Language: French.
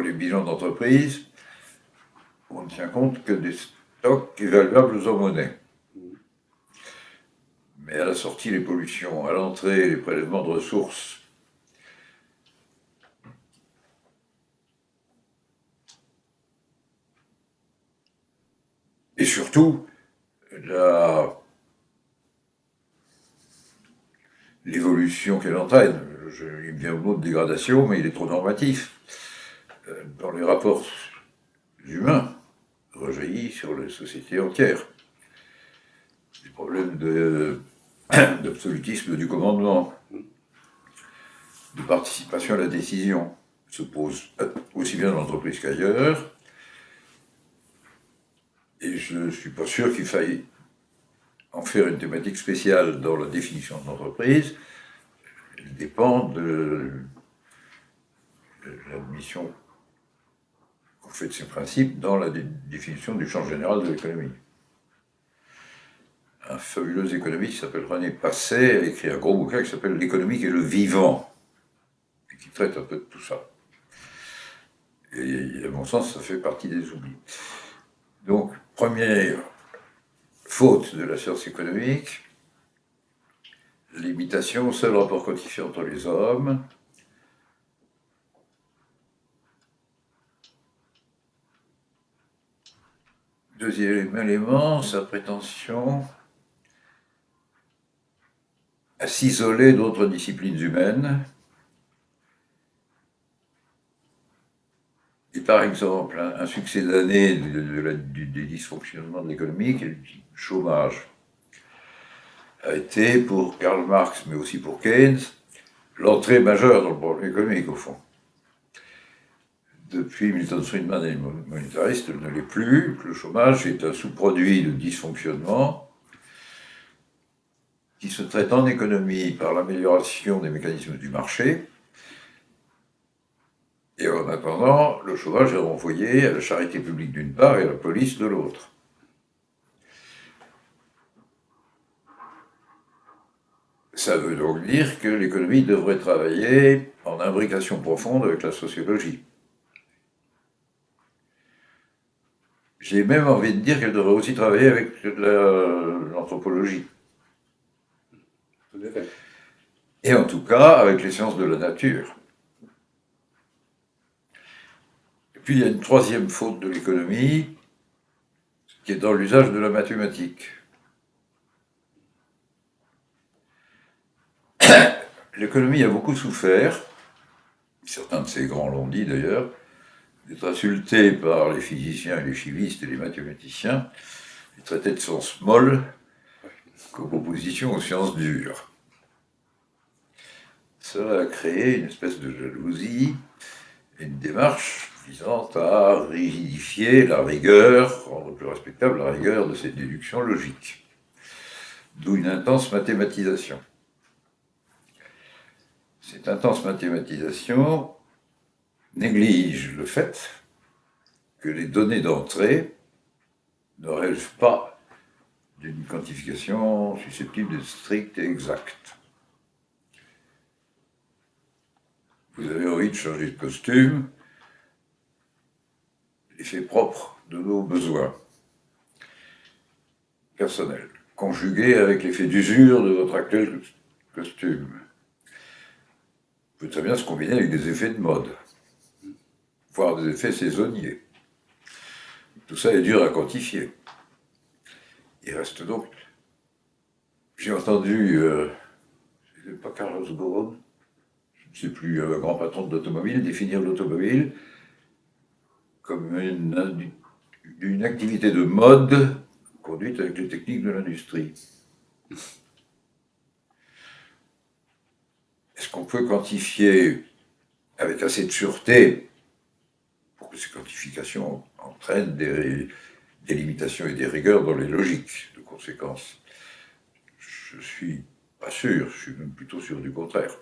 les bilans d'entreprise, on ne tient compte que des stocks évaluables en monnaie. Mais à la sortie, les pollutions, à l'entrée, les prélèvements de ressources, et surtout, l'évolution qu'elle entraîne. Je, il me vient mot de dégradation, mais il est trop normatif. Euh, dans les rapports humains, rejaillit sur les sociétés entières. Les problèmes d'absolutisme du commandement, de participation à la décision se posent aussi bien dans l'entreprise qu'ailleurs. Et je ne suis pas sûr qu'il faille en faire une thématique spéciale dans la définition de l'entreprise. Elle dépend de l'admission fait de ces principes dans la définition du champ général de l'économie. Un fabuleux économiste qui s'appelle René Passet a écrit un gros bouquin qui s'appelle L'économique et le vivant, et qui traite un peu de tout ça. Et à mon sens, ça fait partie des oublis. Donc, première faute de la science économique, l'imitation, seul rapport quantifié entre les hommes, Deuxième élément, sa prétention à s'isoler d'autres disciplines humaines. Et par exemple, un, succès d'année des dysfonctionnements de l'économie, qui est le chômage, a été pour Karl Marx, mais aussi pour Keynes, l'entrée majeure dans le problème économique, au fond depuis Milton Friedman et les monétaristes, ne l'est plus, que le chômage est un sous-produit de dysfonctionnement qui se traite en économie par l'amélioration des mécanismes du marché, et en attendant, le chômage est renvoyé à la charité publique d'une part et à la police de l'autre. Ça veut donc dire que l'économie devrait travailler en imbrication profonde avec la sociologie. J'ai même envie de dire qu'elle devrait aussi travailler avec l'anthropologie. Et en tout cas, avec les sciences de la nature. Et puis il y a une troisième faute de l'économie, qui est dans l'usage de la mathématique. L'économie a beaucoup souffert, certains de ses grands l'ont dit d'ailleurs, d'être insulté par les physiciens et les chivistes et les mathématiciens, il traitait de sciences molles comme opposition aux sciences dures. Cela a créé une espèce de jalousie et une démarche visant à rigidifier la rigueur, rendre plus respectable la rigueur de ces déductions logiques. D'où une intense mathématisation. Cette intense mathématisation néglige le fait que les données d'entrée ne relèvent pas d'une quantification susceptible d'être stricte et exacte. Vous avez envie de changer de costume, l'effet propre de nos besoins personnels, conjugué avec l'effet d'usure de votre actuel costume, peut très bien se combiner avec des effets de mode des effets saisonniers. Tout ça est dur à quantifier. Il reste donc... J'ai entendu, euh, pas Carlos je ne sais plus, un grand patron de l'automobile, définir l'automobile comme une, une activité de mode conduite avec les techniques de l'industrie. Est-ce qu'on peut quantifier avec assez de sûreté ces quantifications entraînent des, limitations et des rigueurs dans les logiques de conséquences. Je suis pas sûr, je suis même plutôt sûr du contraire.